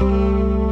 Música